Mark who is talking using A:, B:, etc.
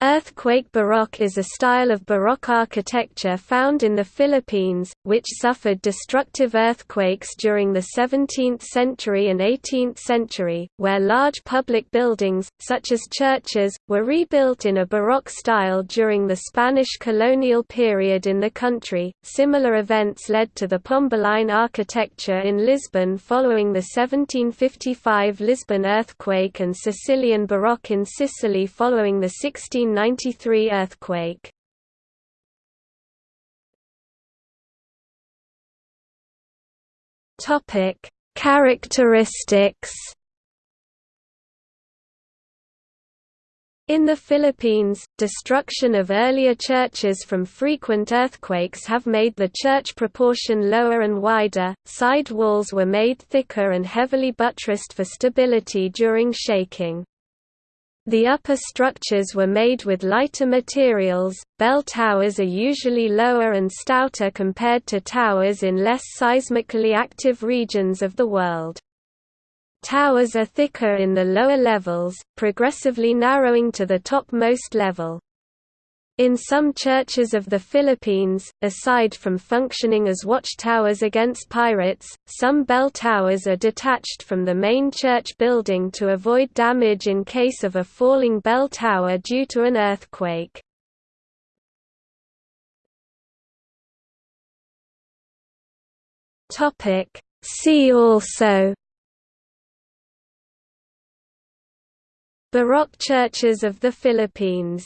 A: Earthquake Baroque is a style of Baroque architecture found in the Philippines, which suffered destructive earthquakes during the 17th century and 18th century, where large public buildings, such as churches, were rebuilt in a Baroque style during the Spanish colonial period in the country. Similar events led to the Pombaline architecture in Lisbon following the 1755 Lisbon earthquake and Sicilian Baroque in Sicily following the 16 1993 earthquake. Topic: Characteristics. In the Philippines, destruction of earlier churches from frequent earthquakes have made the church proportion lower and wider, side walls were made thicker and heavily buttressed for stability during shaking. The upper structures were made with lighter materials. Bell towers are usually lower and stouter compared to towers in less seismically active regions of the world. Towers are thicker in the lower levels, progressively narrowing to the topmost level. In some churches of the Philippines, aside from functioning as watchtowers against pirates, some bell towers are detached from the main church building to avoid damage in case of a falling bell tower due to an earthquake. See also Baroque churches of the Philippines